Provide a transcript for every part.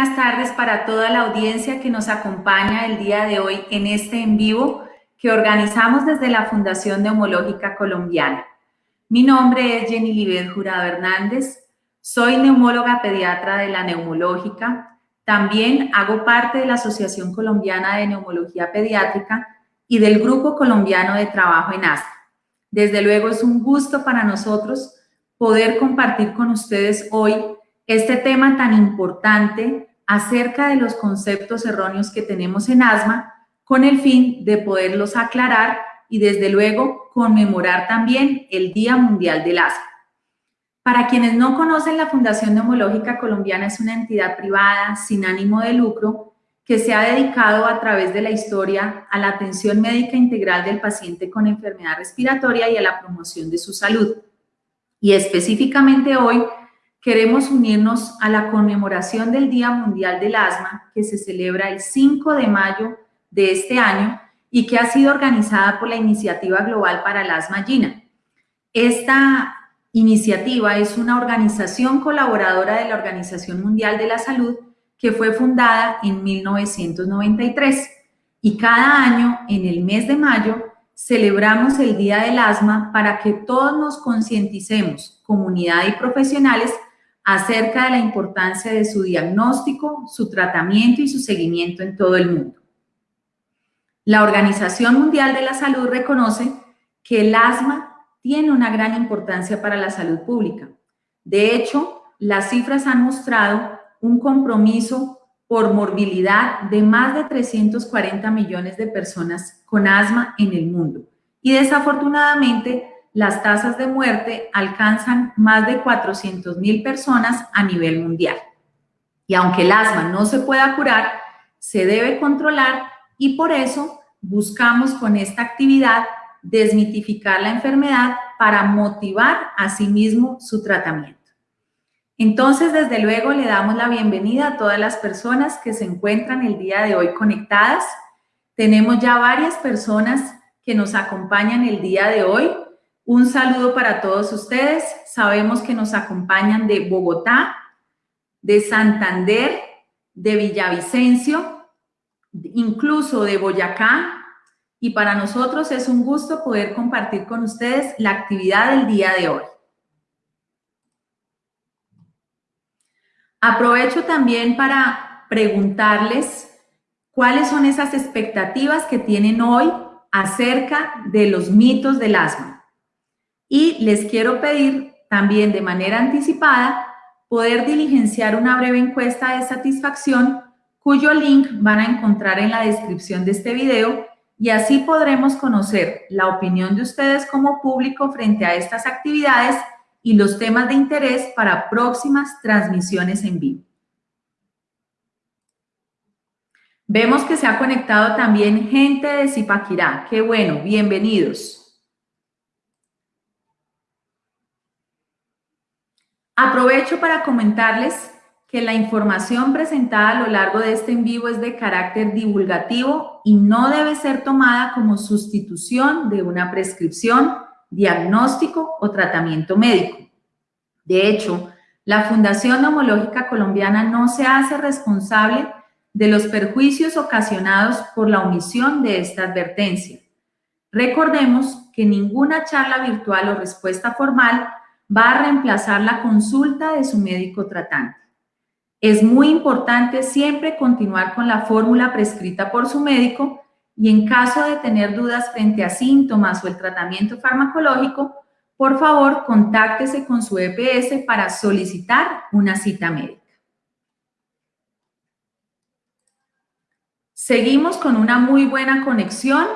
buenas tardes para toda la audiencia que nos acompaña el día de hoy en este en vivo que organizamos desde la Fundación Neumológica Colombiana. Mi nombre es Jenny Libet Jurado Hernández, soy neumóloga pediatra de la Neumológica, también hago parte de la Asociación Colombiana de Neumología Pediátrica y del Grupo Colombiano de Trabajo en ASTA. Desde luego es un gusto para nosotros poder compartir con ustedes hoy este tema tan importante acerca de los conceptos erróneos que tenemos en asma con el fin de poderlos aclarar y desde luego conmemorar también el Día Mundial del Asma. Para quienes no conocen, la Fundación Neumológica Colombiana es una entidad privada sin ánimo de lucro que se ha dedicado a través de la historia a la atención médica integral del paciente con enfermedad respiratoria y a la promoción de su salud. Y específicamente hoy queremos unirnos a la conmemoración del Día Mundial del Asma que se celebra el 5 de mayo de este año y que ha sido organizada por la Iniciativa Global para el Asma GINA. Esta iniciativa es una organización colaboradora de la Organización Mundial de la Salud que fue fundada en 1993 y cada año en el mes de mayo celebramos el Día del Asma para que todos nos concienticemos, comunidad y profesionales, acerca de la importancia de su diagnóstico, su tratamiento y su seguimiento en todo el mundo. La Organización Mundial de la Salud reconoce que el asma tiene una gran importancia para la salud pública. De hecho, las cifras han mostrado un compromiso por morbilidad de más de 340 millones de personas con asma en el mundo. Y desafortunadamente, las tasas de muerte alcanzan más de 400 mil personas a nivel mundial. Y aunque el asma no se pueda curar, se debe controlar y por eso buscamos con esta actividad desmitificar la enfermedad para motivar a sí mismo su tratamiento. Entonces, desde luego, le damos la bienvenida a todas las personas que se encuentran el día de hoy conectadas. Tenemos ya varias personas que nos acompañan el día de hoy. Un saludo para todos ustedes. Sabemos que nos acompañan de Bogotá, de Santander, de Villavicencio, incluso de Boyacá. Y para nosotros es un gusto poder compartir con ustedes la actividad del día de hoy. Aprovecho también para preguntarles cuáles son esas expectativas que tienen hoy acerca de los mitos del asma. Y les quiero pedir también de manera anticipada poder diligenciar una breve encuesta de satisfacción cuyo link van a encontrar en la descripción de este video y así podremos conocer la opinión de ustedes como público frente a estas actividades y los temas de interés para próximas transmisiones en vivo. Vemos que se ha conectado también gente de Zipaquirá. Qué bueno, bienvenidos. Aprovecho para comentarles que la información presentada a lo largo de este en vivo es de carácter divulgativo y no debe ser tomada como sustitución de una prescripción, diagnóstico o tratamiento médico. De hecho, la Fundación Neumológica Colombiana no se hace responsable de los perjuicios ocasionados por la omisión de esta advertencia. Recordemos que ninguna charla virtual o respuesta formal va a reemplazar la consulta de su médico tratante. Es muy importante siempre continuar con la fórmula prescrita por su médico y en caso de tener dudas frente a síntomas o el tratamiento farmacológico, por favor, contáctese con su EPS para solicitar una cita médica. Seguimos con una muy buena conexión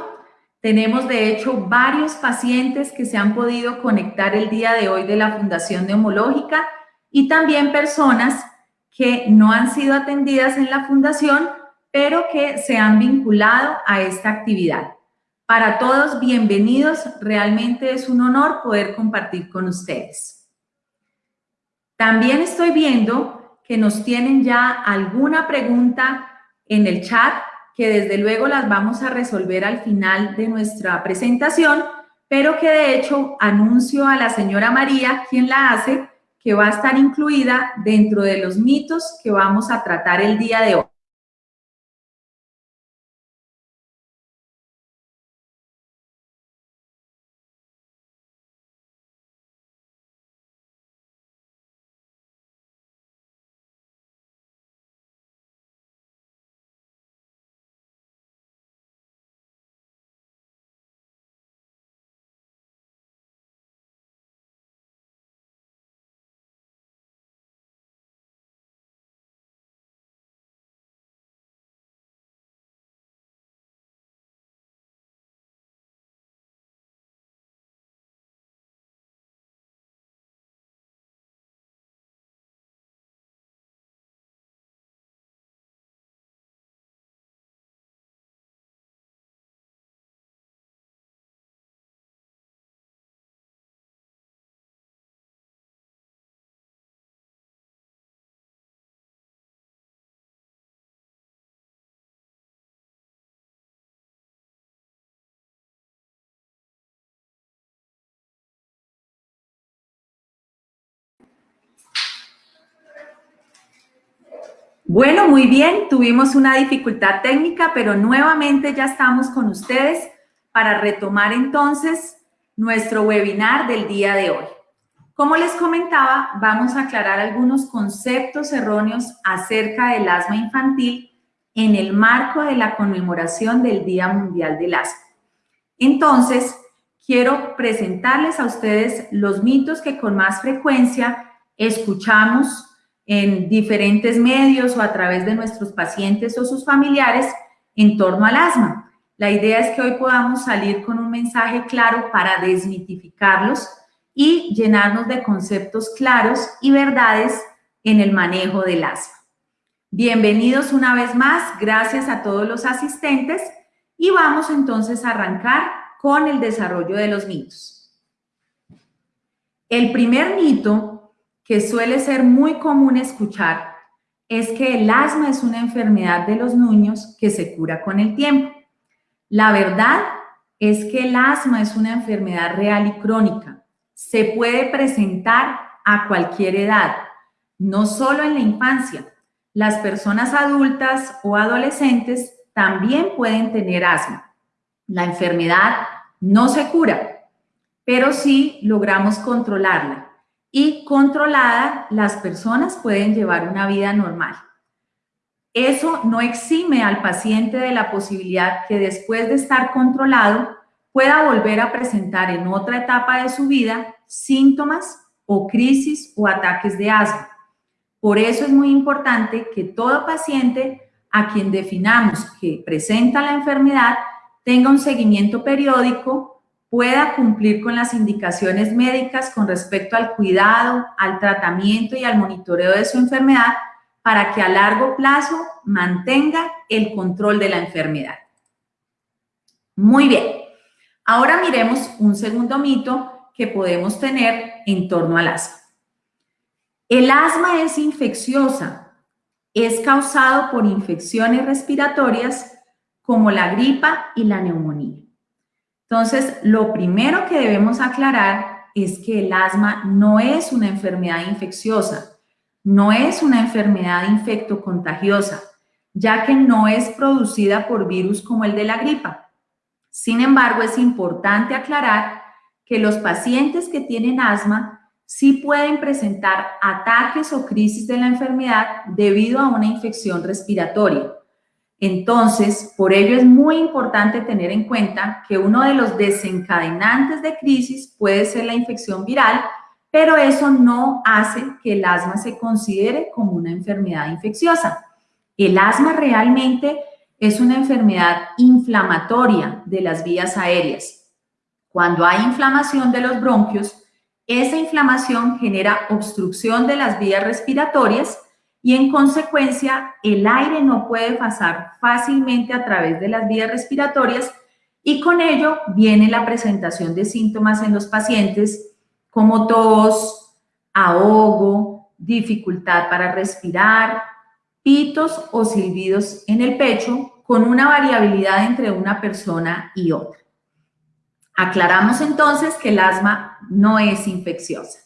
tenemos de hecho varios pacientes que se han podido conectar el día de hoy de la Fundación Neumológica y también personas que no han sido atendidas en la fundación, pero que se han vinculado a esta actividad. Para todos, bienvenidos. Realmente es un honor poder compartir con ustedes. También estoy viendo que nos tienen ya alguna pregunta en el chat que desde luego las vamos a resolver al final de nuestra presentación, pero que de hecho anuncio a la señora María, quien la hace, que va a estar incluida dentro de los mitos que vamos a tratar el día de hoy. Bueno, muy bien, tuvimos una dificultad técnica, pero nuevamente ya estamos con ustedes para retomar entonces nuestro webinar del día de hoy. Como les comentaba, vamos a aclarar algunos conceptos erróneos acerca del asma infantil en el marco de la conmemoración del Día Mundial del Asma. Entonces, quiero presentarles a ustedes los mitos que con más frecuencia escuchamos en diferentes medios o a través de nuestros pacientes o sus familiares en torno al asma. La idea es que hoy podamos salir con un mensaje claro para desmitificarlos y llenarnos de conceptos claros y verdades en el manejo del asma. Bienvenidos una vez más, gracias a todos los asistentes y vamos entonces a arrancar con el desarrollo de los mitos. El primer mito que suele ser muy común escuchar es que el asma es una enfermedad de los niños que se cura con el tiempo. La verdad es que el asma es una enfermedad real y crónica. Se puede presentar a cualquier edad, no solo en la infancia. Las personas adultas o adolescentes también pueden tener asma. La enfermedad no se cura, pero sí logramos controlarla y controlada, las personas pueden llevar una vida normal. Eso no exime al paciente de la posibilidad que después de estar controlado pueda volver a presentar en otra etapa de su vida síntomas o crisis o ataques de asma. Por eso es muy importante que todo paciente a quien definamos que presenta la enfermedad tenga un seguimiento periódico pueda cumplir con las indicaciones médicas con respecto al cuidado, al tratamiento y al monitoreo de su enfermedad para que a largo plazo mantenga el control de la enfermedad. Muy bien. Ahora miremos un segundo mito que podemos tener en torno al asma. El asma es infecciosa. Es causado por infecciones respiratorias como la gripa y la neumonía. Entonces, lo primero que debemos aclarar es que el asma no es una enfermedad infecciosa, no es una enfermedad infectocontagiosa, ya que no es producida por virus como el de la gripa. Sin embargo, es importante aclarar que los pacientes que tienen asma sí pueden presentar ataques o crisis de la enfermedad debido a una infección respiratoria. Entonces, por ello es muy importante tener en cuenta que uno de los desencadenantes de crisis puede ser la infección viral, pero eso no hace que el asma se considere como una enfermedad infecciosa. El asma realmente es una enfermedad inflamatoria de las vías aéreas. Cuando hay inflamación de los bronquios, esa inflamación genera obstrucción de las vías respiratorias y en consecuencia el aire no puede pasar fácilmente a través de las vías respiratorias y con ello viene la presentación de síntomas en los pacientes como tos, ahogo, dificultad para respirar, pitos o silbidos en el pecho con una variabilidad entre una persona y otra. Aclaramos entonces que el asma no es infecciosa.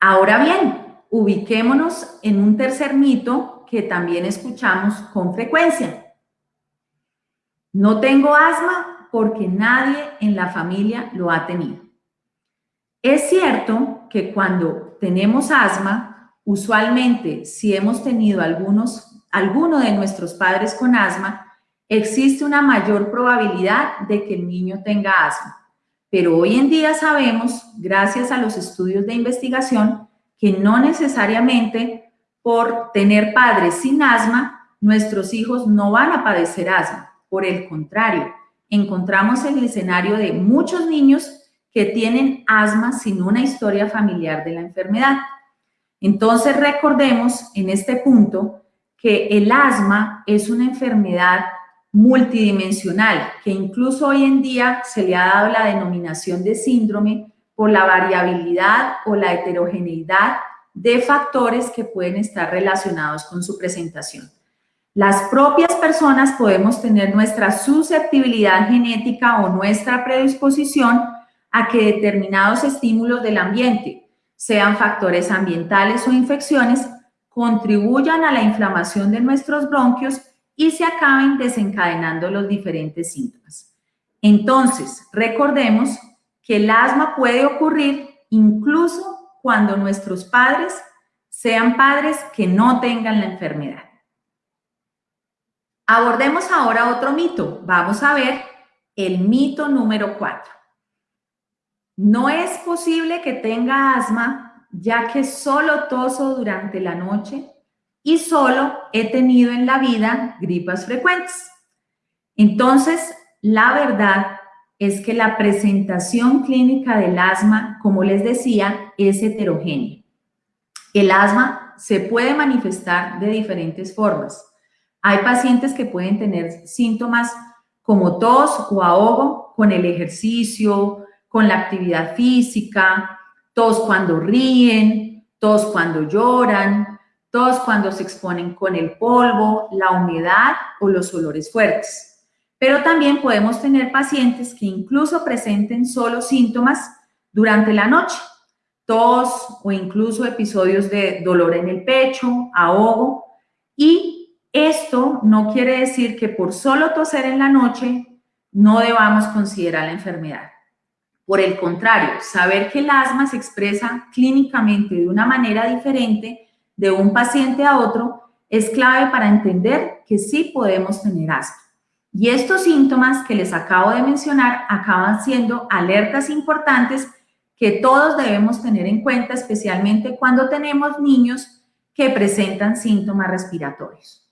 Ahora bien, ubiquémonos en un tercer mito que también escuchamos con frecuencia. No tengo asma porque nadie en la familia lo ha tenido. Es cierto que cuando tenemos asma, usualmente si hemos tenido algunos, alguno de nuestros padres con asma, existe una mayor probabilidad de que el niño tenga asma. Pero hoy en día sabemos, gracias a los estudios de investigación, que no necesariamente por tener padres sin asma, nuestros hijos no van a padecer asma. Por el contrario, encontramos el escenario de muchos niños que tienen asma sin una historia familiar de la enfermedad. Entonces recordemos en este punto que el asma es una enfermedad multidimensional, que incluso hoy en día se le ha dado la denominación de síndrome por la variabilidad o la heterogeneidad de factores que pueden estar relacionados con su presentación. Las propias personas podemos tener nuestra susceptibilidad genética o nuestra predisposición a que determinados estímulos del ambiente, sean factores ambientales o infecciones, contribuyan a la inflamación de nuestros bronquios y se acaben desencadenando los diferentes síntomas. Entonces, recordemos que el asma puede ocurrir incluso cuando nuestros padres sean padres que no tengan la enfermedad. Abordemos ahora otro mito. Vamos a ver el mito número cuatro. No es posible que tenga asma ya que solo toso durante la noche y solo he tenido en la vida gripas frecuentes. Entonces, la verdad es que la presentación clínica del asma, como les decía, es heterogénea. El asma se puede manifestar de diferentes formas. Hay pacientes que pueden tener síntomas como tos o ahogo con el ejercicio, con la actividad física, tos cuando ríen, tos cuando lloran, todos cuando se exponen con el polvo, la humedad o los olores fuertes. Pero también podemos tener pacientes que incluso presenten solo síntomas durante la noche, tos o incluso episodios de dolor en el pecho, ahogo. Y esto no quiere decir que por solo toser en la noche no debamos considerar la enfermedad. Por el contrario, saber que el asma se expresa clínicamente de una manera diferente de un paciente a otro es clave para entender que sí podemos tener asma. Y estos síntomas que les acabo de mencionar acaban siendo alertas importantes que todos debemos tener en cuenta, especialmente cuando tenemos niños que presentan síntomas respiratorios.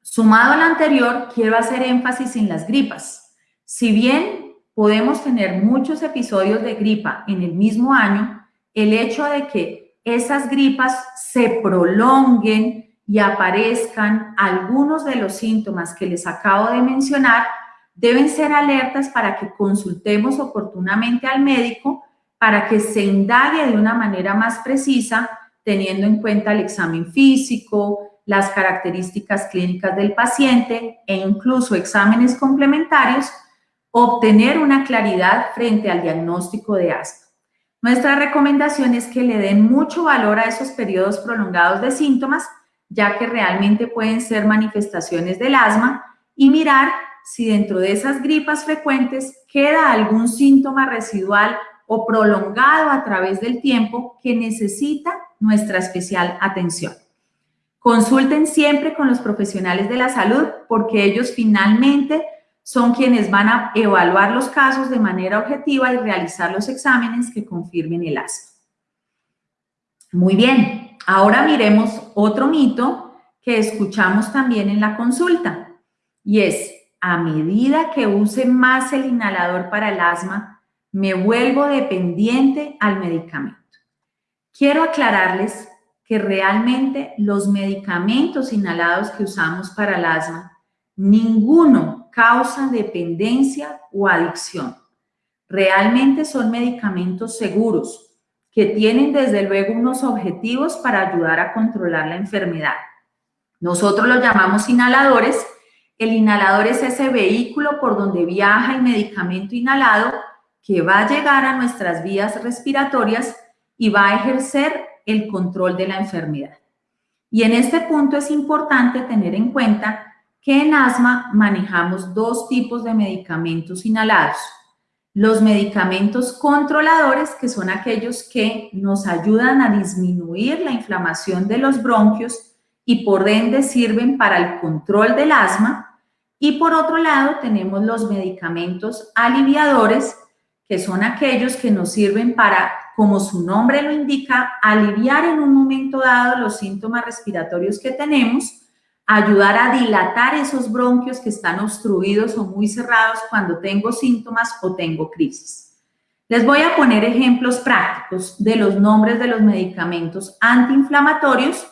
Sumado al anterior, quiero hacer énfasis en las gripas. Si bien podemos tener muchos episodios de gripa en el mismo año, el hecho de que esas gripas se prolonguen y aparezcan algunos de los síntomas que les acabo de mencionar, deben ser alertas para que consultemos oportunamente al médico para que se indague de una manera más precisa, teniendo en cuenta el examen físico, las características clínicas del paciente e incluso exámenes complementarios, obtener una claridad frente al diagnóstico de asma. Nuestra recomendación es que le den mucho valor a esos periodos prolongados de síntomas, ya que realmente pueden ser manifestaciones del asma, y mirar si dentro de esas gripas frecuentes queda algún síntoma residual o prolongado a través del tiempo que necesita nuestra especial atención. Consulten siempre con los profesionales de la salud porque ellos finalmente son quienes van a evaluar los casos de manera objetiva y realizar los exámenes que confirmen el asma. Muy bien, ahora miremos otro mito que escuchamos también en la consulta y es, a medida que use más el inhalador para el asma, me vuelvo dependiente al medicamento. Quiero aclararles que realmente los medicamentos inhalados que usamos para el asma, ninguno causa dependencia o adicción. Realmente son medicamentos seguros que tienen desde luego unos objetivos para ayudar a controlar la enfermedad. Nosotros los llamamos inhaladores. El inhalador es ese vehículo por donde viaja el medicamento inhalado que va a llegar a nuestras vías respiratorias y va a ejercer el control de la enfermedad. Y en este punto es importante tener en cuenta que en asma manejamos dos tipos de medicamentos inhalados. Los medicamentos controladores, que son aquellos que nos ayudan a disminuir la inflamación de los bronquios y por ende sirven para el control del asma. Y por otro lado tenemos los medicamentos aliviadores, que son aquellos que nos sirven para, como su nombre lo indica, aliviar en un momento dado los síntomas respiratorios que tenemos, ayudar a dilatar esos bronquios que están obstruidos o muy cerrados cuando tengo síntomas o tengo crisis. Les voy a poner ejemplos prácticos de los nombres de los medicamentos antiinflamatorios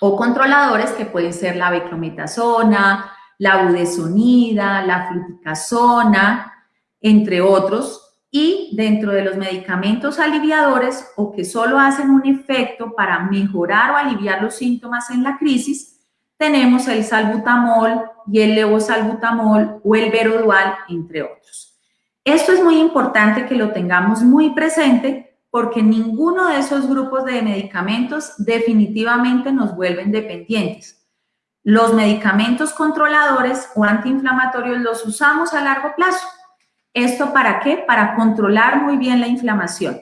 o controladores que pueden ser la beclometasona, la budesonida, la fluticasona, entre otros, y dentro de los medicamentos aliviadores o que solo hacen un efecto para mejorar o aliviar los síntomas en la crisis, tenemos el salbutamol y el levosalbutamol o el verodual, entre otros. Esto es muy importante que lo tengamos muy presente porque ninguno de esos grupos de medicamentos definitivamente nos vuelven dependientes. Los medicamentos controladores o antiinflamatorios los usamos a largo plazo ¿Esto para qué? Para controlar muy bien la inflamación.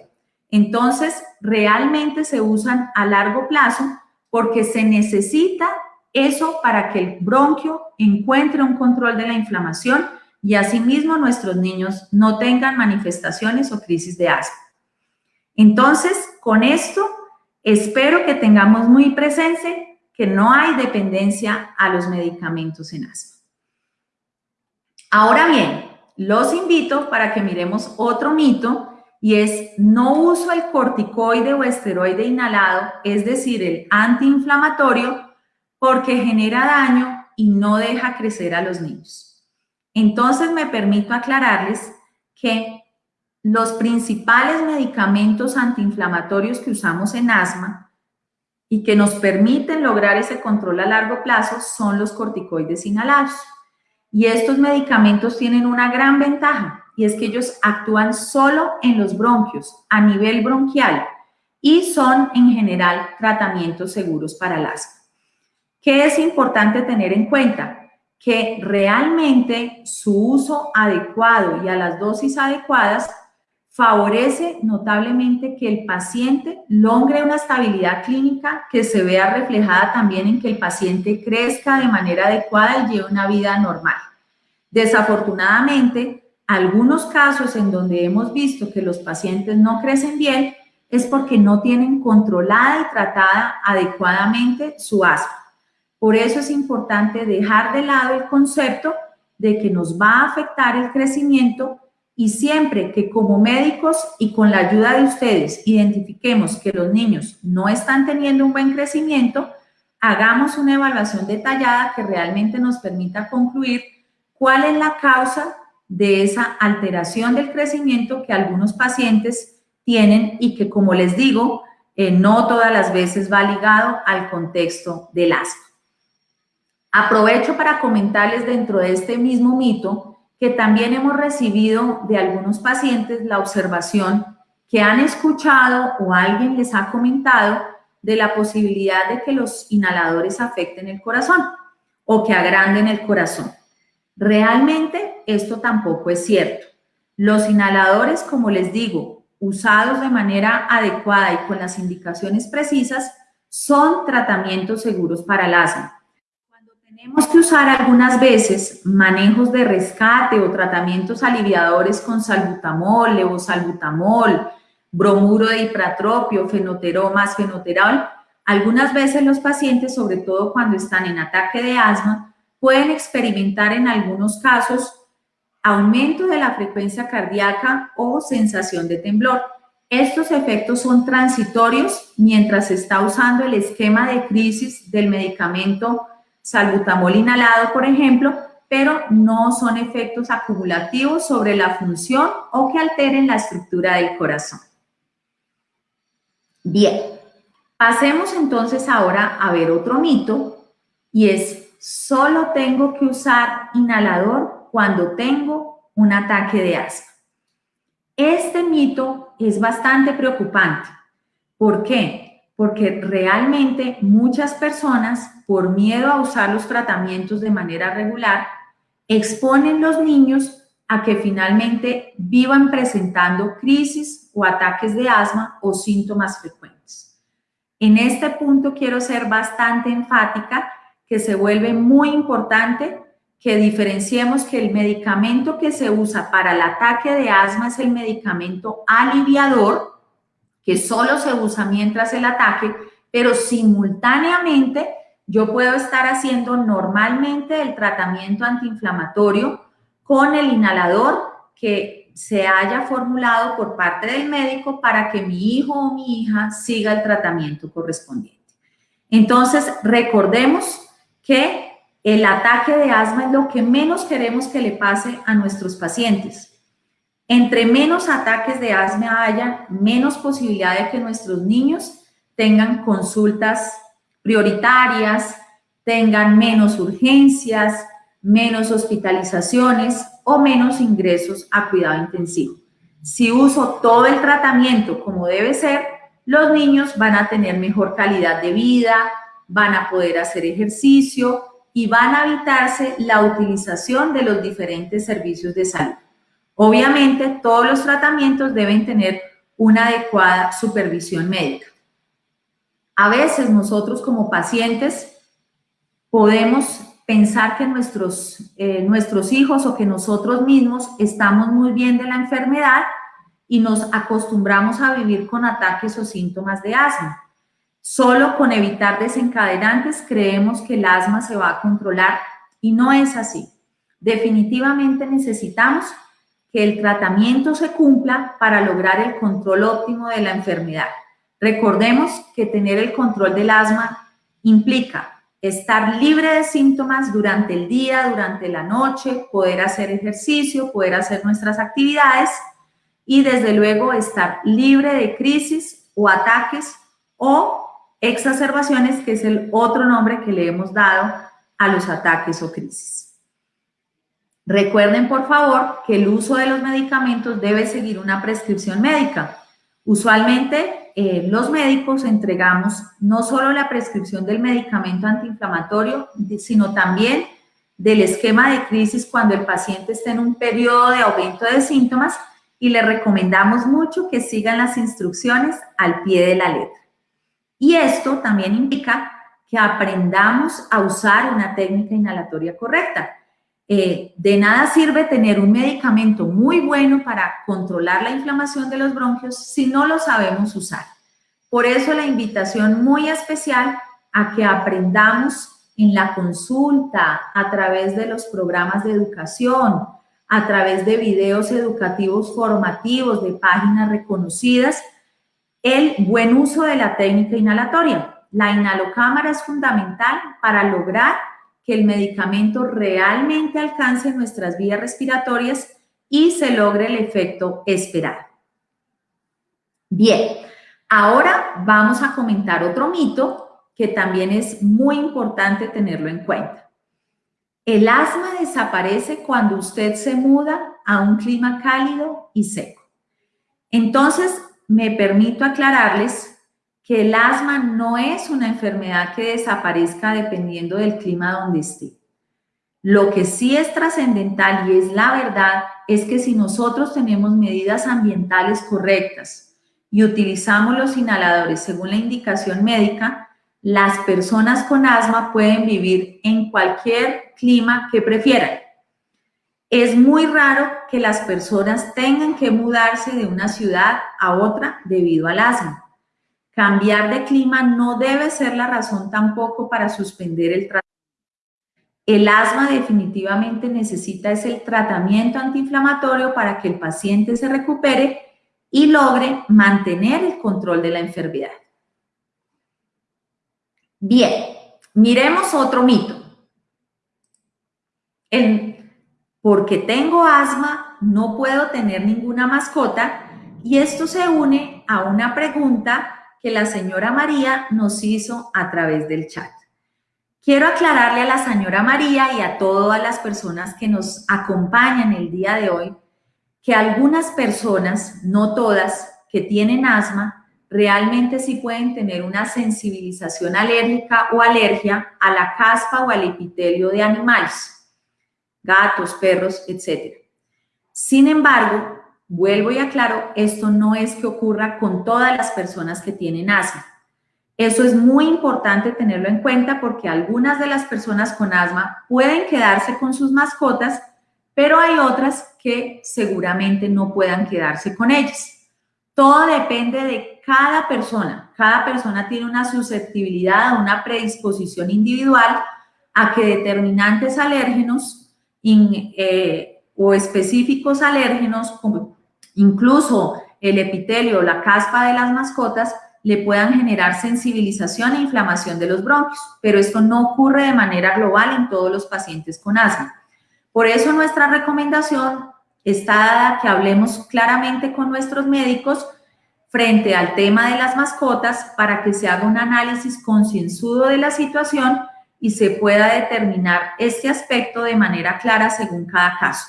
Entonces, realmente se usan a largo plazo porque se necesita eso para que el bronquio encuentre un control de la inflamación y asimismo nuestros niños no tengan manifestaciones o crisis de asma. Entonces, con esto, espero que tengamos muy presente que no hay dependencia a los medicamentos en asma. Ahora bien, los invito para que miremos otro mito y es no uso el corticoide o esteroide inhalado, es decir, el antiinflamatorio, porque genera daño y no deja crecer a los niños. Entonces me permito aclararles que los principales medicamentos antiinflamatorios que usamos en asma y que nos permiten lograr ese control a largo plazo son los corticoides inhalados. Y estos medicamentos tienen una gran ventaja y es que ellos actúan solo en los bronquios, a nivel bronquial, y son en general tratamientos seguros para el asma. ¿Qué es importante tener en cuenta? Que realmente su uso adecuado y a las dosis adecuadas favorece notablemente que el paciente logre una estabilidad clínica que se vea reflejada también en que el paciente crezca de manera adecuada y lleve una vida normal. Desafortunadamente, algunos casos en donde hemos visto que los pacientes no crecen bien es porque no tienen controlada y tratada adecuadamente su asma. Por eso es importante dejar de lado el concepto de que nos va a afectar el crecimiento y siempre que como médicos y con la ayuda de ustedes identifiquemos que los niños no están teniendo un buen crecimiento, hagamos una evaluación detallada que realmente nos permita concluir cuál es la causa de esa alteración del crecimiento que algunos pacientes tienen y que, como les digo, eh, no todas las veces va ligado al contexto del asma. Aprovecho para comentarles dentro de este mismo mito que también hemos recibido de algunos pacientes la observación que han escuchado o alguien les ha comentado de la posibilidad de que los inhaladores afecten el corazón o que agranden el corazón. Realmente esto tampoco es cierto. Los inhaladores, como les digo, usados de manera adecuada y con las indicaciones precisas, son tratamientos seguros para el asma. Tenemos que usar algunas veces manejos de rescate o tratamientos aliviadores con salbutamol, levosalbutamol, bromuro de hipratropio, fenoteromas, fenoterol. Algunas veces los pacientes, sobre todo cuando están en ataque de asma, pueden experimentar en algunos casos aumento de la frecuencia cardíaca o sensación de temblor. Estos efectos son transitorios mientras se está usando el esquema de crisis del medicamento salbutamol inhalado, por ejemplo, pero no son efectos acumulativos sobre la función o que alteren la estructura del corazón. Bien, pasemos entonces ahora a ver otro mito y es, solo tengo que usar inhalador cuando tengo un ataque de asma. Este mito es bastante preocupante ¿Por qué? Porque realmente muchas personas, por miedo a usar los tratamientos de manera regular, exponen los niños a que finalmente vivan presentando crisis o ataques de asma o síntomas frecuentes. En este punto quiero ser bastante enfática que se vuelve muy importante que diferenciemos que el medicamento que se usa para el ataque de asma es el medicamento aliviador, que solo se usa mientras el ataque, pero simultáneamente yo puedo estar haciendo normalmente el tratamiento antiinflamatorio con el inhalador que se haya formulado por parte del médico para que mi hijo o mi hija siga el tratamiento correspondiente. Entonces, recordemos que el ataque de asma es lo que menos queremos que le pase a nuestros pacientes. Entre menos ataques de asma haya, menos posibilidad de que nuestros niños tengan consultas prioritarias, tengan menos urgencias, menos hospitalizaciones o menos ingresos a cuidado intensivo. Si uso todo el tratamiento como debe ser, los niños van a tener mejor calidad de vida, van a poder hacer ejercicio y van a evitarse la utilización de los diferentes servicios de salud. Obviamente, todos los tratamientos deben tener una adecuada supervisión médica. A veces nosotros como pacientes podemos pensar que nuestros, eh, nuestros hijos o que nosotros mismos estamos muy bien de la enfermedad y nos acostumbramos a vivir con ataques o síntomas de asma. Solo con evitar desencadenantes creemos que el asma se va a controlar y no es así. Definitivamente necesitamos que el tratamiento se cumpla para lograr el control óptimo de la enfermedad. Recordemos que tener el control del asma implica estar libre de síntomas durante el día, durante la noche, poder hacer ejercicio, poder hacer nuestras actividades y desde luego estar libre de crisis o ataques o exacerbaciones, que es el otro nombre que le hemos dado a los ataques o crisis. Recuerden, por favor, que el uso de los medicamentos debe seguir una prescripción médica. Usualmente eh, los médicos entregamos no solo la prescripción del medicamento antiinflamatorio, sino también del esquema de crisis cuando el paciente está en un periodo de aumento de síntomas y le recomendamos mucho que sigan las instrucciones al pie de la letra. Y esto también implica que aprendamos a usar una técnica inhalatoria correcta. Eh, de nada sirve tener un medicamento muy bueno para controlar la inflamación de los bronquios si no lo sabemos usar. Por eso la invitación muy especial a que aprendamos en la consulta, a través de los programas de educación, a través de videos educativos formativos de páginas reconocidas, el buen uso de la técnica inhalatoria. La inhalocámara es fundamental para lograr que el medicamento realmente alcance nuestras vías respiratorias y se logre el efecto esperado. Bien, ahora vamos a comentar otro mito que también es muy importante tenerlo en cuenta. El asma desaparece cuando usted se muda a un clima cálido y seco. Entonces, me permito aclararles que el asma no es una enfermedad que desaparezca dependiendo del clima donde esté. Lo que sí es trascendental y es la verdad es que si nosotros tenemos medidas ambientales correctas y utilizamos los inhaladores según la indicación médica, las personas con asma pueden vivir en cualquier clima que prefieran. Es muy raro que las personas tengan que mudarse de una ciudad a otra debido al asma. Cambiar de clima no debe ser la razón tampoco para suspender el tratamiento. El asma definitivamente necesita ese tratamiento antiinflamatorio para que el paciente se recupere y logre mantener el control de la enfermedad. Bien, miremos otro mito. porque tengo asma, no puedo tener ninguna mascota y esto se une a una pregunta que la señora María nos hizo a través del chat. Quiero aclararle a la señora María y a todas las personas que nos acompañan el día de hoy que algunas personas, no todas, que tienen asma, realmente sí pueden tener una sensibilización alérgica o alergia a la caspa o al epitelio de animales, gatos, perros, etc. Sin embargo, vuelvo y aclaro, esto no es que ocurra con todas las personas que tienen asma. Eso es muy importante tenerlo en cuenta porque algunas de las personas con asma pueden quedarse con sus mascotas, pero hay otras que seguramente no puedan quedarse con ellas. Todo depende de cada persona. Cada persona tiene una susceptibilidad, una predisposición individual a que determinantes alérgenos eh, o específicos alérgenos, incluso el epitelio o la caspa de las mascotas, le puedan generar sensibilización e inflamación de los bronquios, pero esto no ocurre de manera global en todos los pacientes con asma. Por eso nuestra recomendación está dada que hablemos claramente con nuestros médicos frente al tema de las mascotas para que se haga un análisis concienzudo de la situación y se pueda determinar este aspecto de manera clara según cada caso.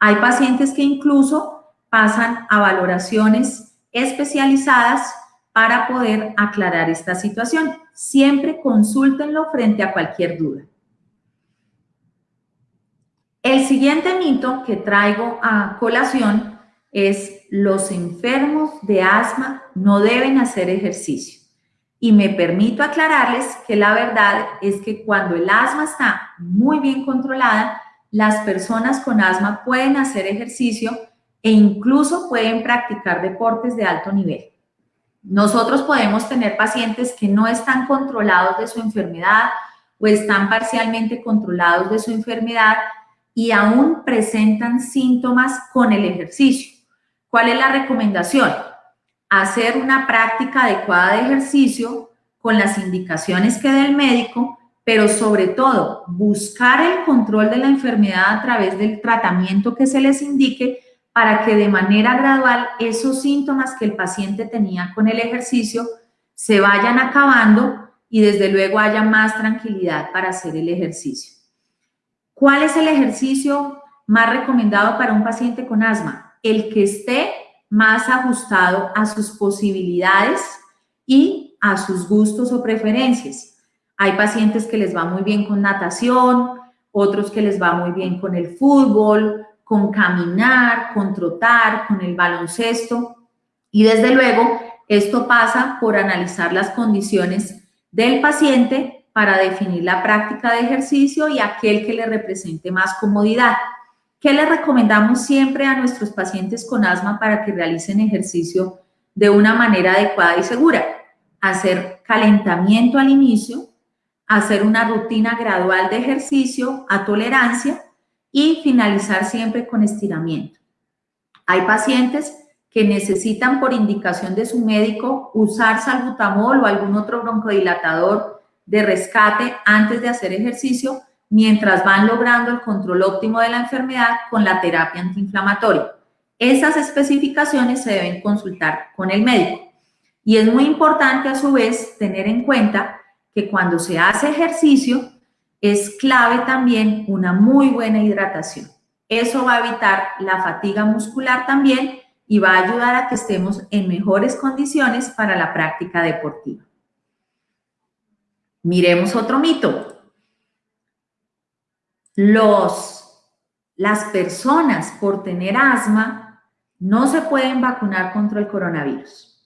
Hay pacientes que incluso pasan a valoraciones especializadas para poder aclarar esta situación. Siempre consúltenlo frente a cualquier duda. El siguiente mito que traigo a colación es los enfermos de asma no deben hacer ejercicio. Y me permito aclararles que la verdad es que cuando el asma está muy bien controlada, las personas con asma pueden hacer ejercicio e incluso pueden practicar deportes de alto nivel. Nosotros podemos tener pacientes que no están controlados de su enfermedad o están parcialmente controlados de su enfermedad y aún presentan síntomas con el ejercicio. ¿Cuál es la recomendación? Hacer una práctica adecuada de ejercicio con las indicaciones que dé el médico, pero sobre todo buscar el control de la enfermedad a través del tratamiento que se les indique para que de manera gradual esos síntomas que el paciente tenía con el ejercicio se vayan acabando y desde luego haya más tranquilidad para hacer el ejercicio. ¿Cuál es el ejercicio más recomendado para un paciente con asma? El que esté más ajustado a sus posibilidades y a sus gustos o preferencias. Hay pacientes que les va muy bien con natación, otros que les va muy bien con el fútbol, con caminar, con trotar, con el baloncesto. Y desde luego, esto pasa por analizar las condiciones del paciente para definir la práctica de ejercicio y aquel que le represente más comodidad. ¿Qué le recomendamos siempre a nuestros pacientes con asma para que realicen ejercicio de una manera adecuada y segura? Hacer calentamiento al inicio, hacer una rutina gradual de ejercicio a tolerancia y finalizar siempre con estiramiento. Hay pacientes que necesitan por indicación de su médico usar salbutamol o algún otro broncodilatador de rescate antes de hacer ejercicio mientras van logrando el control óptimo de la enfermedad con la terapia antiinflamatoria. Esas especificaciones se deben consultar con el médico. Y es muy importante a su vez tener en cuenta que cuando se hace ejercicio es clave también una muy buena hidratación. Eso va a evitar la fatiga muscular también y va a ayudar a que estemos en mejores condiciones para la práctica deportiva. Miremos otro mito. Los, las personas por tener asma no se pueden vacunar contra el coronavirus.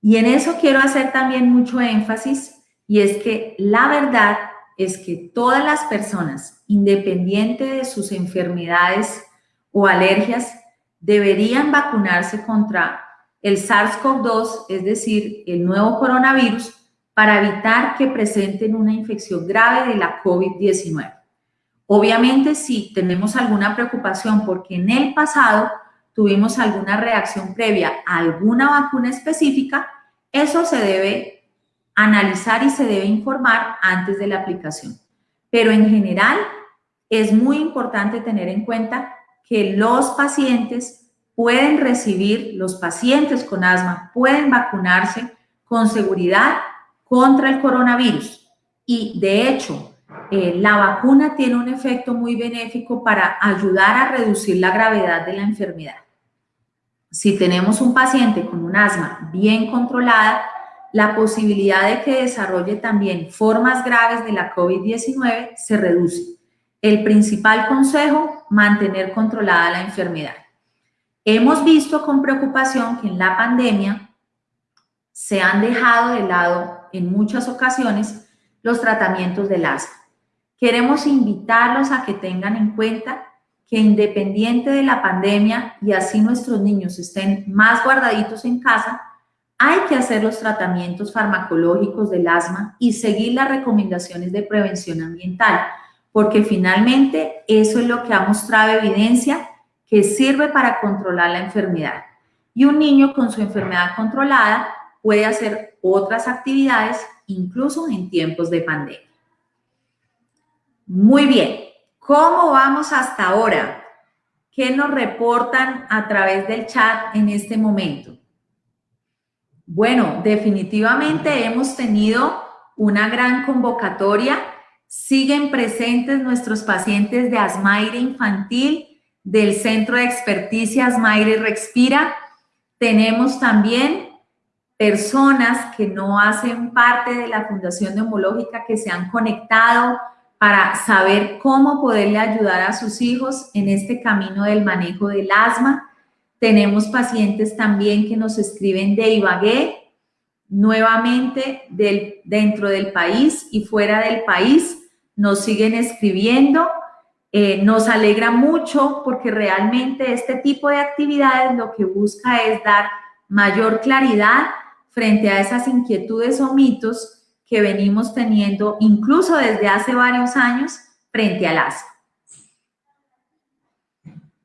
Y en eso quiero hacer también mucho énfasis y es que la verdad es que todas las personas, independiente de sus enfermedades o alergias, deberían vacunarse contra el SARS-CoV-2, es decir, el nuevo coronavirus, para evitar que presenten una infección grave de la COVID-19. Obviamente, si tenemos alguna preocupación porque en el pasado tuvimos alguna reacción previa a alguna vacuna específica, eso se debe analizar y se debe informar antes de la aplicación. Pero en general es muy importante tener en cuenta que los pacientes pueden recibir, los pacientes con asma pueden vacunarse con seguridad contra el coronavirus. Y de hecho, eh, la vacuna tiene un efecto muy benéfico para ayudar a reducir la gravedad de la enfermedad. si tenemos un paciente con un asma bien controlada, la posibilidad de que desarrolle también formas graves de la COVID-19 se reduce. El principal consejo, mantener controlada la enfermedad. Hemos visto con preocupación que en la pandemia se han dejado de lado en muchas ocasiones los tratamientos del asma. Queremos invitarlos a que tengan en cuenta que independiente de la pandemia y así nuestros niños estén más guardaditos en casa, hay que hacer los tratamientos farmacológicos del asma y seguir las recomendaciones de prevención ambiental, porque finalmente eso es lo que ha mostrado evidencia que sirve para controlar la enfermedad. Y un niño con su enfermedad controlada puede hacer otras actividades, incluso en tiempos de pandemia. Muy bien, ¿cómo vamos hasta ahora? ¿Qué nos reportan a través del chat en este momento? Bueno, definitivamente hemos tenido una gran convocatoria. Siguen presentes nuestros pacientes de asmaire infantil del Centro de Experticia Asmaire Respira. Tenemos también personas que no hacen parte de la Fundación Neumológica que se han conectado para saber cómo poderle ayudar a sus hijos en este camino del manejo del asma. Tenemos pacientes también que nos escriben de Ibagué, nuevamente del, dentro del país y fuera del país, nos siguen escribiendo. Eh, nos alegra mucho porque realmente este tipo de actividades lo que busca es dar mayor claridad frente a esas inquietudes o mitos que venimos teniendo incluso desde hace varios años frente al asma.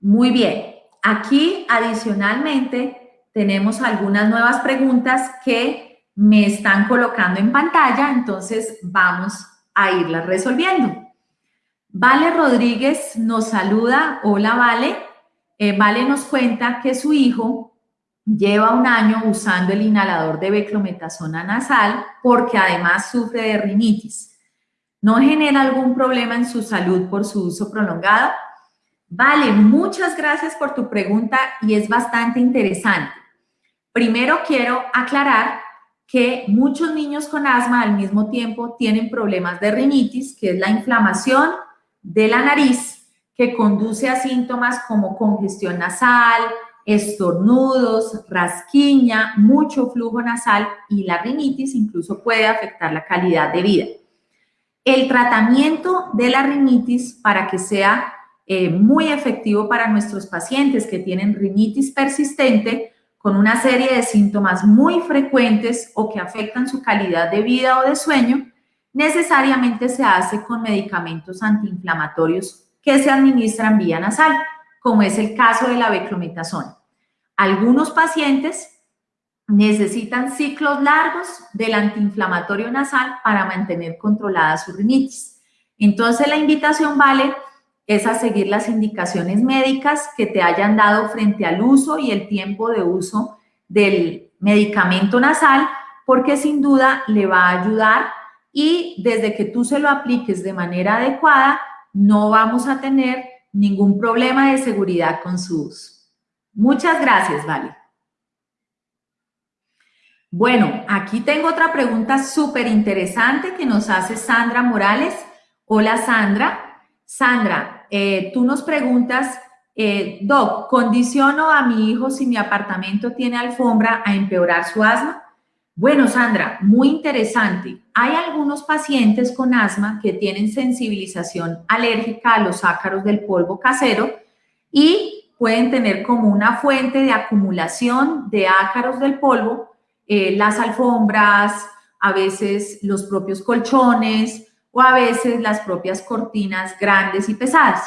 Muy bien, Aquí, adicionalmente, tenemos algunas nuevas preguntas que me están colocando en pantalla, entonces vamos a irlas resolviendo. Vale Rodríguez nos saluda. Hola, Vale. Eh, vale nos cuenta que su hijo lleva un año usando el inhalador de beclometasona nasal porque además sufre de rinitis. ¿No genera algún problema en su salud por su uso prolongado? Vale, muchas gracias por tu pregunta y es bastante interesante. Primero quiero aclarar que muchos niños con asma al mismo tiempo tienen problemas de rinitis, que es la inflamación de la nariz que conduce a síntomas como congestión nasal, estornudos, rasquiña, mucho flujo nasal y la rinitis incluso puede afectar la calidad de vida. El tratamiento de la rinitis para que sea eh, muy efectivo para nuestros pacientes que tienen rinitis persistente con una serie de síntomas muy frecuentes o que afectan su calidad de vida o de sueño, necesariamente se hace con medicamentos antiinflamatorios que se administran vía nasal, como es el caso de la beclometasona. Algunos pacientes necesitan ciclos largos del antiinflamatorio nasal para mantener controlada su rinitis. Entonces la invitación vale es a seguir las indicaciones médicas que te hayan dado frente al uso y el tiempo de uso del medicamento nasal, porque sin duda le va a ayudar y desde que tú se lo apliques de manera adecuada, no vamos a tener ningún problema de seguridad con su uso. Muchas gracias, Vale. Bueno, aquí tengo otra pregunta súper interesante que nos hace Sandra Morales. Hola, Sandra. Sandra, eh, tú nos preguntas, eh, Doc, ¿condiciono a mi hijo si mi apartamento tiene alfombra a empeorar su asma? Bueno, Sandra, muy interesante. Hay algunos pacientes con asma que tienen sensibilización alérgica a los ácaros del polvo casero y pueden tener como una fuente de acumulación de ácaros del polvo eh, las alfombras, a veces los propios colchones, o a veces las propias cortinas grandes y pesadas.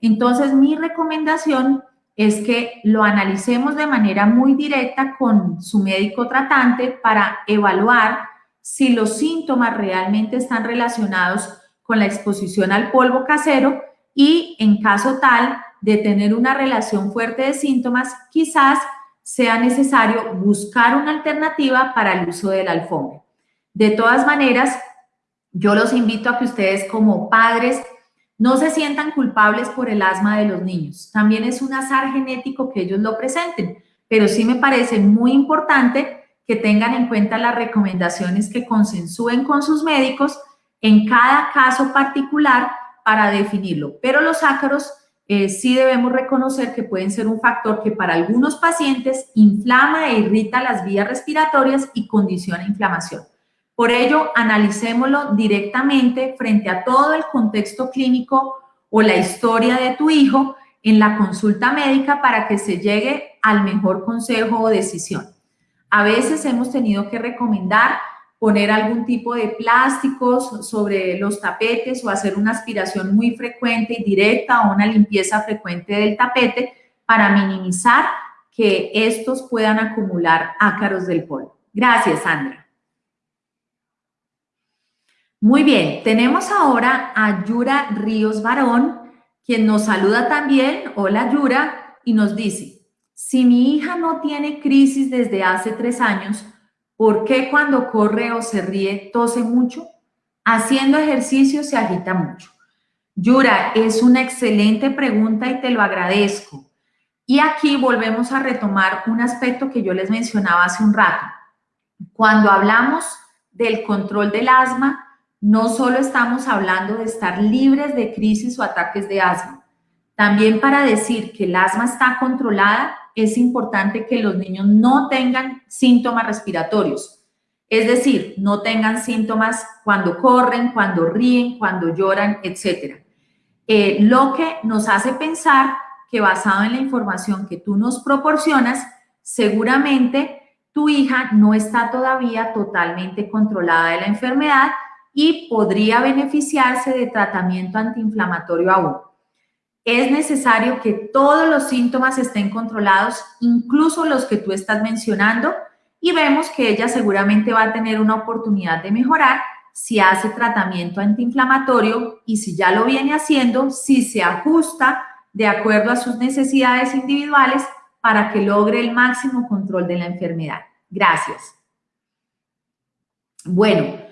Entonces, mi recomendación es que lo analicemos de manera muy directa con su médico tratante para evaluar si los síntomas realmente están relacionados con la exposición al polvo casero y en caso tal de tener una relación fuerte de síntomas, quizás sea necesario buscar una alternativa para el uso de la alfombra. De todas maneras, yo los invito a que ustedes como padres no se sientan culpables por el asma de los niños. También es un azar genético que ellos lo presenten, pero sí me parece muy importante que tengan en cuenta las recomendaciones que consensúen con sus médicos en cada caso particular para definirlo. Pero los ácaros eh, sí debemos reconocer que pueden ser un factor que para algunos pacientes inflama e irrita las vías respiratorias y condiciona inflamación. Por ello, analicémoslo directamente frente a todo el contexto clínico o la historia de tu hijo en la consulta médica para que se llegue al mejor consejo o decisión. A veces hemos tenido que recomendar poner algún tipo de plásticos sobre los tapetes o hacer una aspiración muy frecuente y directa o una limpieza frecuente del tapete para minimizar que estos puedan acumular ácaros del polvo. Gracias, Sandra. Muy bien, tenemos ahora a Yura Ríos Barón, quien nos saluda también. Hola, Yura, y nos dice, si mi hija no tiene crisis desde hace tres años, ¿por qué cuando corre o se ríe tose mucho? Haciendo ejercicio se agita mucho. Yura, es una excelente pregunta y te lo agradezco. Y aquí volvemos a retomar un aspecto que yo les mencionaba hace un rato. Cuando hablamos del control del asma, no solo estamos hablando de estar libres de crisis o ataques de asma. También para decir que el asma está controlada, es importante que los niños no tengan síntomas respiratorios. Es decir, no tengan síntomas cuando corren, cuando ríen, cuando lloran, etc. Eh, lo que nos hace pensar que basado en la información que tú nos proporcionas, seguramente tu hija no está todavía totalmente controlada de la enfermedad y podría beneficiarse de tratamiento antiinflamatorio aún. Es necesario que todos los síntomas estén controlados, incluso los que tú estás mencionando, y vemos que ella seguramente va a tener una oportunidad de mejorar si hace tratamiento antiinflamatorio y si ya lo viene haciendo, si se ajusta de acuerdo a sus necesidades individuales para que logre el máximo control de la enfermedad. Gracias. Bueno,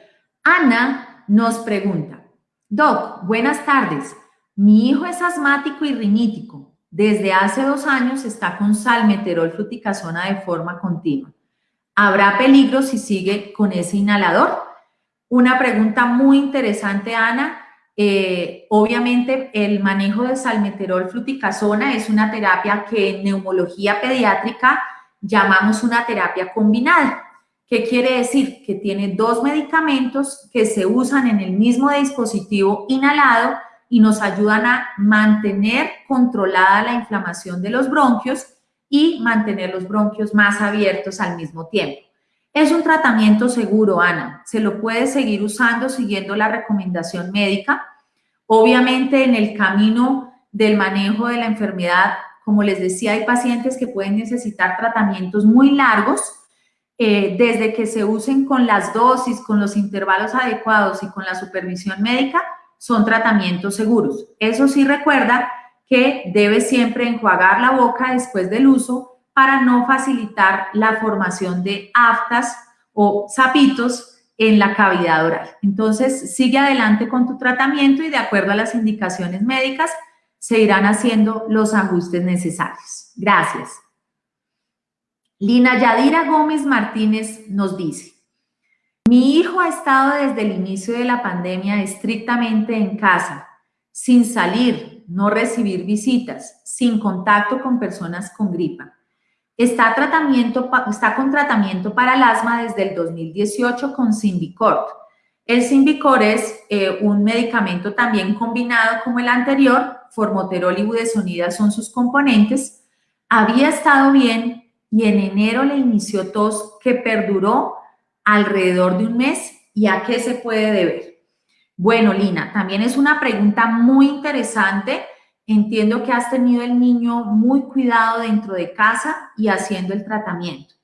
Ana nos pregunta, Doc, buenas tardes. Mi hijo es asmático y rinítico. Desde hace dos años está con salmeterol fluticasona de forma continua. ¿Habrá peligro si sigue con ese inhalador? Una pregunta muy interesante, Ana. Eh, obviamente, el manejo de salmeterol fluticasona es una terapia que en neumología pediátrica llamamos una terapia combinada. ¿Qué quiere decir? Que tiene dos medicamentos que se usan en el mismo dispositivo inhalado y nos ayudan a mantener controlada la inflamación de los bronquios y mantener los bronquios más abiertos al mismo tiempo. Es un tratamiento seguro, Ana. Se lo puede seguir usando siguiendo la recomendación médica. Obviamente en el camino del manejo de la enfermedad, como les decía, hay pacientes que pueden necesitar tratamientos muy largos, eh, desde que se usen con las dosis, con los intervalos adecuados y con la supervisión médica, son tratamientos seguros. Eso sí recuerda que debe siempre enjuagar la boca después del uso para no facilitar la formación de aftas o sapitos en la cavidad oral. Entonces, sigue adelante con tu tratamiento y de acuerdo a las indicaciones médicas, se irán haciendo los ajustes necesarios. Gracias. Lina Yadira Gómez Martínez nos dice, mi hijo ha estado desde el inicio de la pandemia estrictamente en casa, sin salir, no recibir visitas, sin contacto con personas con gripa. Está, tratamiento, está con tratamiento para el asma desde el 2018 con Symbicort. El Symbicort es eh, un medicamento también combinado como el anterior, formoterol y budesonida son sus componentes. Había estado bien, y en enero le inició tos que perduró alrededor de un mes. ¿Y a qué se puede deber? Bueno, Lina, también es una pregunta muy interesante. Entiendo que has tenido el niño muy cuidado dentro de casa y haciendo el tratamiento.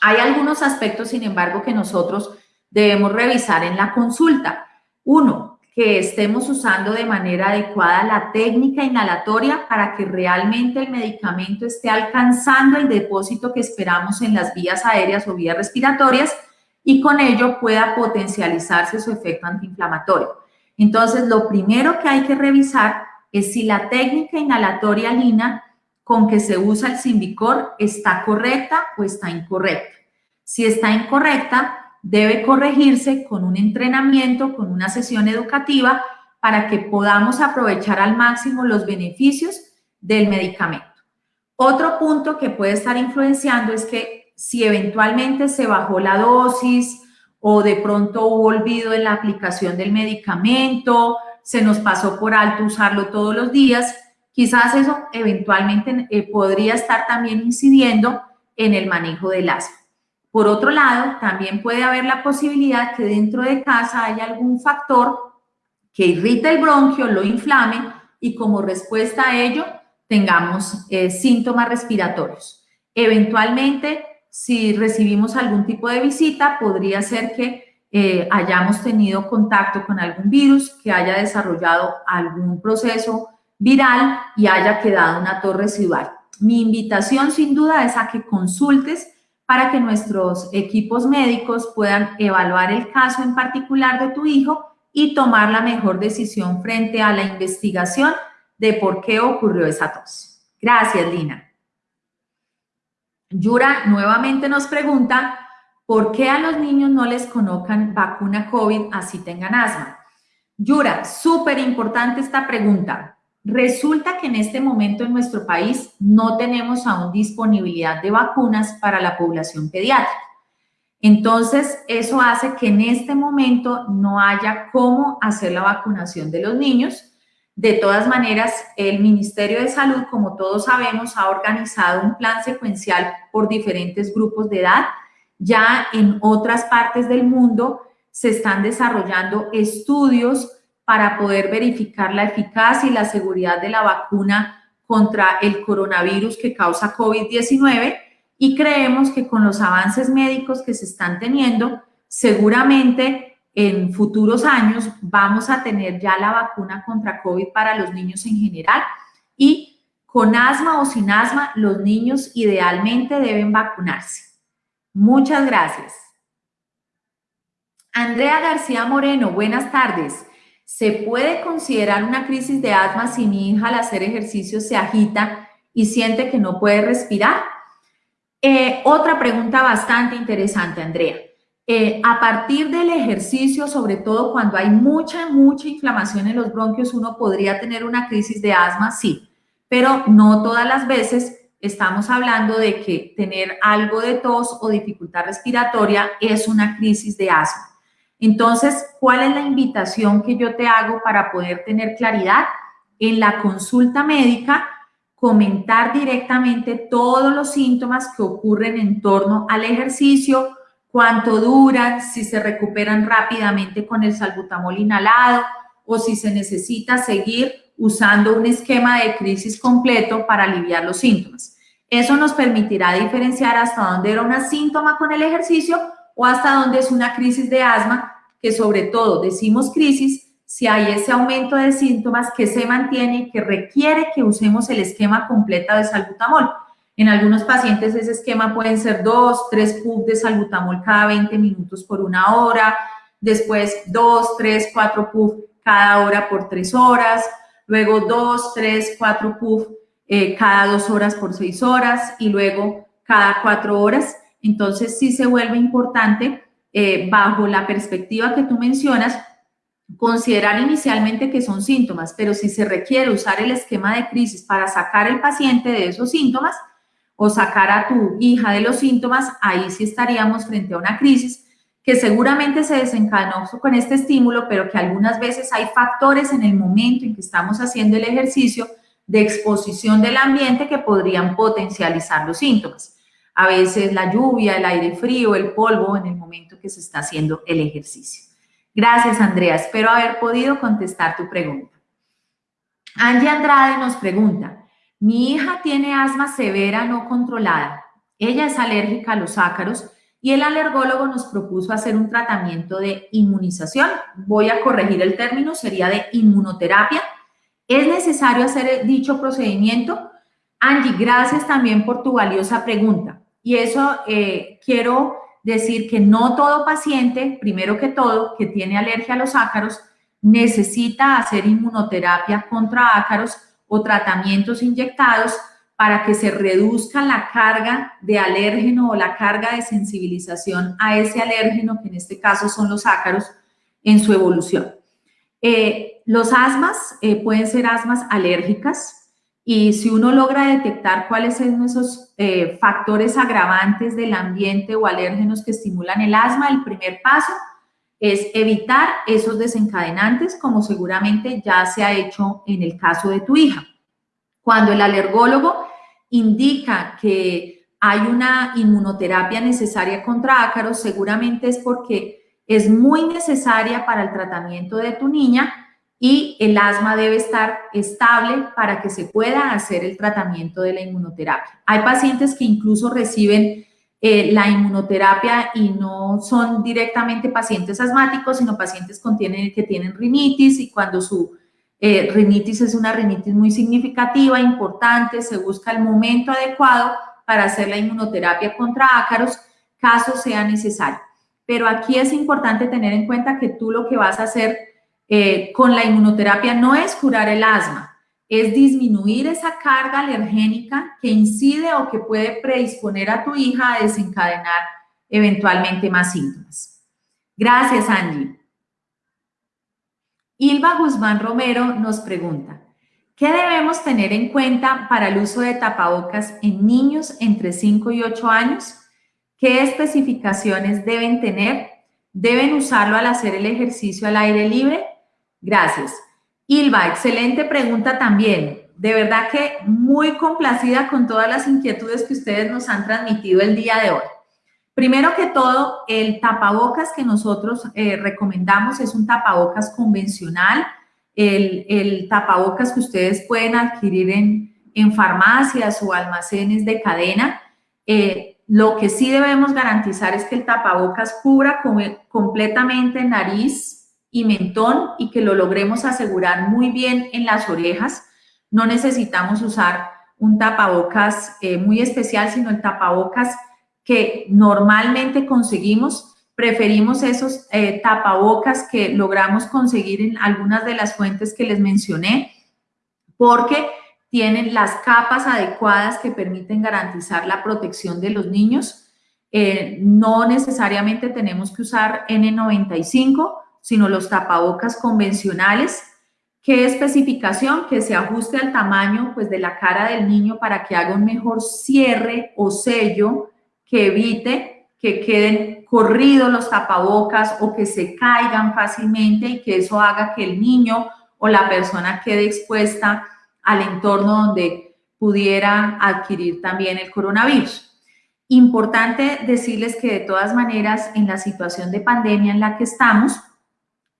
Hay algunos aspectos, sin embargo, que nosotros debemos revisar en la consulta. Uno, que estemos usando de manera adecuada la técnica inhalatoria para que realmente el medicamento esté alcanzando el depósito que esperamos en las vías aéreas o vías respiratorias y con ello pueda potencializarse su efecto antiinflamatorio. Entonces, lo primero que hay que revisar es si la técnica inhalatoria lina con que se usa el Simbicor está correcta o está incorrecta. Si está incorrecta, debe corregirse con un entrenamiento, con una sesión educativa para que podamos aprovechar al máximo los beneficios del medicamento. Otro punto que puede estar influenciando es que si eventualmente se bajó la dosis o de pronto hubo olvido en la aplicación del medicamento, se nos pasó por alto usarlo todos los días, quizás eso eventualmente eh, podría estar también incidiendo en el manejo del asma. Por otro lado, también puede haber la posibilidad que dentro de casa haya algún factor que irrite el bronquio, lo inflame y como respuesta a ello tengamos eh, síntomas respiratorios. Eventualmente, si recibimos algún tipo de visita, podría ser que eh, hayamos tenido contacto con algún virus, que haya desarrollado algún proceso viral y haya quedado una torre residual. Mi invitación sin duda es a que consultes para que nuestros equipos médicos puedan evaluar el caso en particular de tu hijo y tomar la mejor decisión frente a la investigación de por qué ocurrió esa tos. Gracias, Lina. Yura nuevamente nos pregunta, ¿por qué a los niños no les colocan vacuna COVID así tengan asma? Yura, súper importante esta pregunta. Resulta que en este momento en nuestro país no tenemos aún disponibilidad de vacunas para la población pediátrica. Entonces, eso hace que en este momento no haya cómo hacer la vacunación de los niños de todas maneras, el Ministerio de Salud, como todos sabemos, ha organizado un plan secuencial por diferentes grupos de edad. Ya en otras partes del mundo se están desarrollando estudios para poder verificar la eficacia y la seguridad de la vacuna contra el coronavirus que causa COVID-19 y creemos que con los avances médicos que se están teniendo, seguramente en futuros años vamos a tener ya la vacuna contra COVID para los niños en general y con asma o sin asma, los niños idealmente deben vacunarse. Muchas gracias. Andrea García Moreno, buenas tardes. ¿Se puede considerar una crisis de asma si mi hija al hacer ejercicio se agita y siente que no puede respirar? Eh, otra pregunta bastante interesante, Andrea. Eh, a partir del ejercicio, sobre todo cuando hay mucha, mucha inflamación en los bronquios, uno podría tener una crisis de asma, sí, pero no todas las veces estamos hablando de que tener algo de tos o dificultad respiratoria es una crisis de asma. Entonces, ¿cuál es la invitación que yo te hago para poder tener claridad? En la consulta médica, comentar directamente todos los síntomas que ocurren en torno al ejercicio, cuánto duran, si se recuperan rápidamente con el salbutamol inhalado o si se necesita seguir usando un esquema de crisis completo para aliviar los síntomas. Eso nos permitirá diferenciar hasta dónde era una síntoma con el ejercicio o hasta dónde es una crisis de asma, que sobre todo decimos crisis si hay ese aumento de síntomas que se mantiene y que requiere que usemos el esquema completo de salbutamol. En algunos pacientes ese esquema pueden ser dos, tres puffs de salbutamol cada 20 minutos por una hora, después dos, tres, cuatro puffs cada hora por tres horas, luego dos, tres, cuatro puffs eh, cada dos horas por seis horas y luego cada cuatro horas. Entonces sí se vuelve importante eh, bajo la perspectiva que tú mencionas, considerar inicialmente que son síntomas, pero si se requiere usar el esquema de crisis para sacar el paciente de esos síntomas, o sacar a tu hija de los síntomas, ahí sí estaríamos frente a una crisis que seguramente se desencadenó con este estímulo, pero que algunas veces hay factores en el momento en que estamos haciendo el ejercicio de exposición del ambiente que podrían potencializar los síntomas. A veces la lluvia, el aire frío, el polvo en el momento que se está haciendo el ejercicio. Gracias, Andrea. Espero haber podido contestar tu pregunta. Angie Andrade nos pregunta, mi hija tiene asma severa no controlada. Ella es alérgica a los ácaros y el alergólogo nos propuso hacer un tratamiento de inmunización. Voy a corregir el término, sería de inmunoterapia. ¿Es necesario hacer dicho procedimiento? Angie, gracias también por tu valiosa pregunta. Y eso eh, quiero decir que no todo paciente, primero que todo, que tiene alergia a los ácaros, necesita hacer inmunoterapia contra ácaros o tratamientos inyectados para que se reduzca la carga de alérgeno o la carga de sensibilización a ese alérgeno, que en este caso son los ácaros, en su evolución. Eh, los asmas eh, pueden ser asmas alérgicas y si uno logra detectar cuáles son esos eh, factores agravantes del ambiente o alérgenos que estimulan el asma, el primer paso es evitar esos desencadenantes, como seguramente ya se ha hecho en el caso de tu hija. Cuando el alergólogo indica que hay una inmunoterapia necesaria contra ácaros, seguramente es porque es muy necesaria para el tratamiento de tu niña y el asma debe estar estable para que se pueda hacer el tratamiento de la inmunoterapia. Hay pacientes que incluso reciben eh, la inmunoterapia y no son directamente pacientes asmáticos, sino pacientes que tienen rinitis y cuando su eh, rinitis es una rinitis muy significativa, importante, se busca el momento adecuado para hacer la inmunoterapia contra ácaros, caso sea necesario. Pero aquí es importante tener en cuenta que tú lo que vas a hacer eh, con la inmunoterapia no es curar el asma, es disminuir esa carga alergénica que incide o que puede predisponer a tu hija a desencadenar eventualmente más síntomas. Gracias, Angie. Ilva Guzmán Romero nos pregunta, ¿qué debemos tener en cuenta para el uso de tapabocas en niños entre 5 y 8 años? ¿Qué especificaciones deben tener? ¿Deben usarlo al hacer el ejercicio al aire libre? Gracias. Ilva, excelente pregunta también. De verdad que muy complacida con todas las inquietudes que ustedes nos han transmitido el día de hoy. Primero que todo, el tapabocas que nosotros eh, recomendamos es un tapabocas convencional, el, tapabocas que ustedes pueden adquirir en, farmacias o almacenes de cadena. Eh, lo que sí debemos garantizar es que el tapabocas cubra completamente nariz y mentón y que lo logremos asegurar muy bien en las orejas. No necesitamos usar un tapabocas eh, muy especial, sino el tapabocas que normalmente conseguimos, preferimos esos eh, tapabocas que logramos conseguir en algunas de las fuentes que les mencioné, porque tienen las capas adecuadas que permiten garantizar la protección de los niños. Eh, no necesariamente tenemos que usar N95, sino los tapabocas convencionales. ¿Qué especificación? Que se ajuste al tamaño pues, de la cara del niño para que haga un mejor cierre o sello que evite que queden corridos los tapabocas o que se caigan fácilmente y que eso haga que el niño o la persona quede expuesta al entorno donde pudiera adquirir también el coronavirus. Importante decirles que de todas maneras en la situación de pandemia en la que estamos,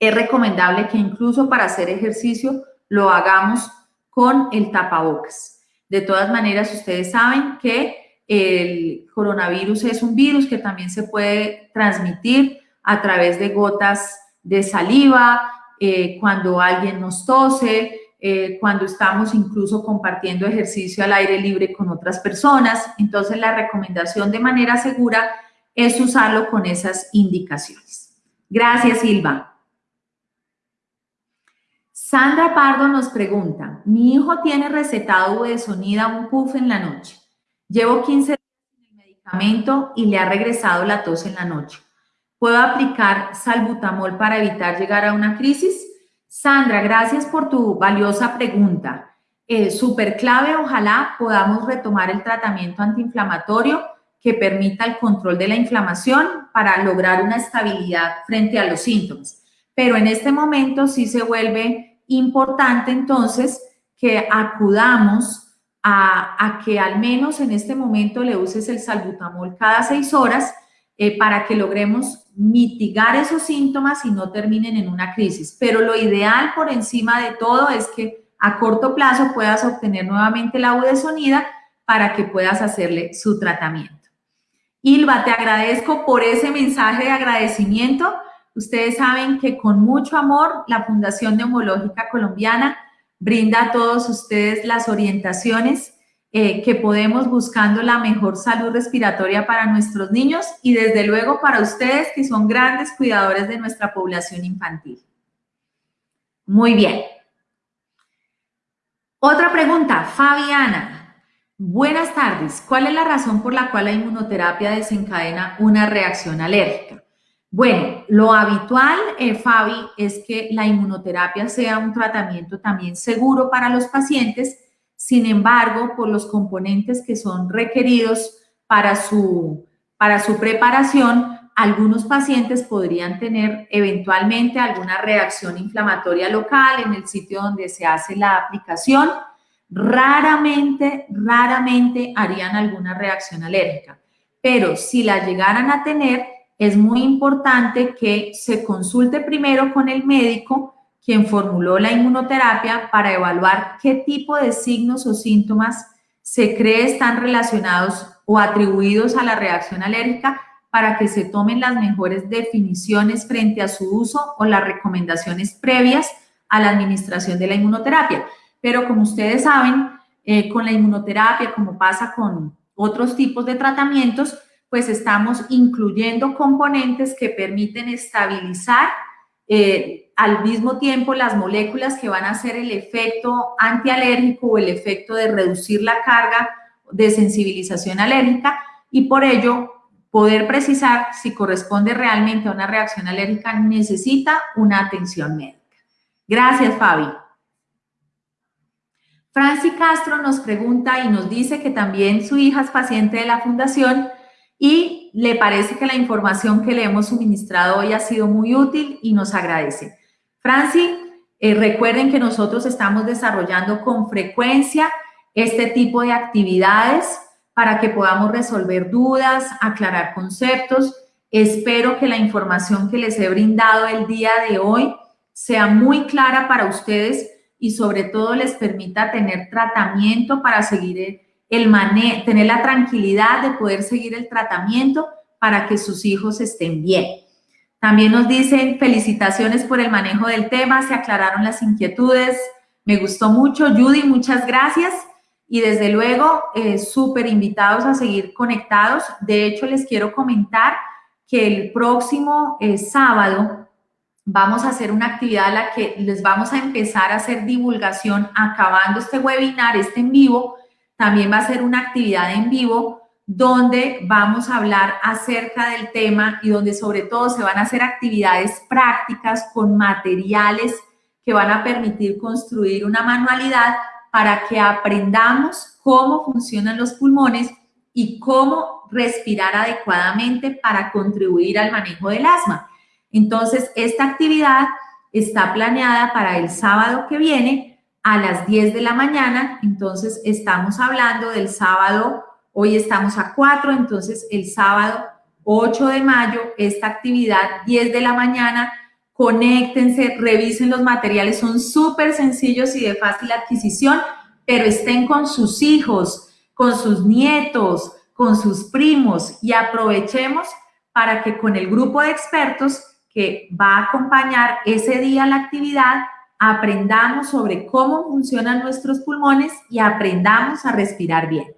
es recomendable que incluso para hacer ejercicio lo hagamos con el tapabocas. De todas maneras, ustedes saben que el coronavirus es un virus que también se puede transmitir a través de gotas de saliva, eh, cuando alguien nos tose, eh, cuando estamos incluso compartiendo ejercicio al aire libre con otras personas. Entonces, la recomendación de manera segura es usarlo con esas indicaciones. Gracias, Silva. Sandra Pardo nos pregunta, mi hijo tiene recetado de sonida un puff en la noche. Llevo 15 días en el medicamento y le ha regresado la tos en la noche. ¿Puedo aplicar salbutamol para evitar llegar a una crisis? Sandra, gracias por tu valiosa pregunta. Eh, Súper clave, ojalá podamos retomar el tratamiento antiinflamatorio que permita el control de la inflamación para lograr una estabilidad frente a los síntomas. Pero en este momento sí se vuelve importante entonces que acudamos a, que al menos en este momento le uses el salbutamol cada seis horas eh, para que logremos mitigar esos síntomas y no terminen en una crisis. Pero lo ideal por encima de todo es que a corto plazo puedas obtener nuevamente la budesonida para que puedas hacerle su tratamiento. Ilva, te agradezco por ese mensaje de agradecimiento. Ustedes saben que con mucho amor la Fundación Neumológica Colombiana brinda a todos ustedes las orientaciones eh, que podemos buscando la mejor salud respiratoria para nuestros niños y desde luego para ustedes que son grandes cuidadores de nuestra población infantil. Muy bien. Otra pregunta, Fabiana. Buenas tardes. ¿Cuál es la razón por la cual la inmunoterapia desencadena una reacción alérgica? Bueno, lo habitual, eh, Fabi, es que la inmunoterapia sea un tratamiento también seguro para los pacientes. Sin embargo, por los componentes que son requeridos para su, para su preparación, algunos pacientes podrían tener eventualmente alguna reacción inflamatoria local en el sitio donde se hace la aplicación. Raramente, raramente harían alguna reacción alérgica. Pero si la llegaran a tener, es muy importante que se consulte primero con el médico quien formuló la inmunoterapia para evaluar qué tipo de signos o síntomas se cree están relacionados o atribuidos a la reacción alérgica para que se tomen las mejores definiciones frente a su uso o las recomendaciones previas a la administración de la inmunoterapia. Pero como ustedes saben, eh, con la inmunoterapia, como pasa con otros tipos de tratamientos, pues estamos incluyendo componentes que permiten estabilizar eh, al mismo tiempo las moléculas que van a hacer el efecto antialérgico o el efecto de reducir la carga de sensibilización alérgica y por ello poder precisar si corresponde realmente a una reacción alérgica necesita una atención médica. Gracias, Fabi. Franci Castro nos pregunta y nos dice que también su hija es paciente de la fundación y le parece que la información que le hemos suministrado hoy ha sido muy útil y nos agradece. Franci, eh, recuerden que nosotros estamos desarrollando con frecuencia este tipo de actividades para que podamos resolver dudas, aclarar conceptos. Espero que la información que les he brindado el día de hoy sea muy clara para ustedes y sobre todo les permita tener tratamiento para seguir el manejo, tener la tranquilidad de poder seguir el tratamiento para que sus hijos estén bien. También nos dicen felicitaciones por el manejo del tema, se aclararon las inquietudes, me gustó mucho. Judy, muchas gracias y desde luego eh, súper invitados a seguir conectados. De hecho, les quiero comentar que el próximo eh, sábado vamos a hacer una actividad en la que les vamos a empezar a hacer divulgación acabando este webinar, este en vivo. También va a ser una actividad en vivo donde vamos a hablar acerca del tema y donde sobre todo se van a hacer actividades prácticas con materiales que van a permitir construir una manualidad para que aprendamos cómo funcionan los pulmones y cómo respirar adecuadamente para contribuir al manejo del asma. Entonces, esta actividad está planeada para el sábado que viene a las 10 de la mañana. Entonces, estamos hablando del sábado, hoy estamos a 4, entonces el sábado 8 de mayo, esta actividad 10 de la mañana conéctense, revisen los materiales, son súper sencillos y de fácil adquisición, pero estén con sus hijos, con sus nietos, con sus primos y aprovechemos para que con el grupo de expertos que va a acompañar ese día la actividad, aprendamos sobre cómo funcionan nuestros pulmones y aprendamos a respirar bien.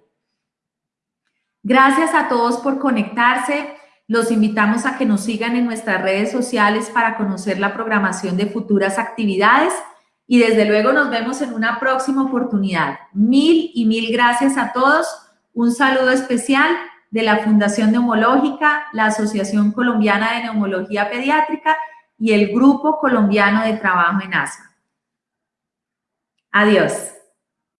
Gracias a todos por conectarse. Los invitamos a que nos sigan en nuestras redes sociales para conocer la programación de futuras actividades y desde luego nos vemos en una próxima oportunidad. Mil y mil gracias a todos. Un saludo especial de la Fundación Neumológica, la Asociación Colombiana de Neumología Pediátrica y el Grupo Colombiano de Trabajo en ASMA. Adiós.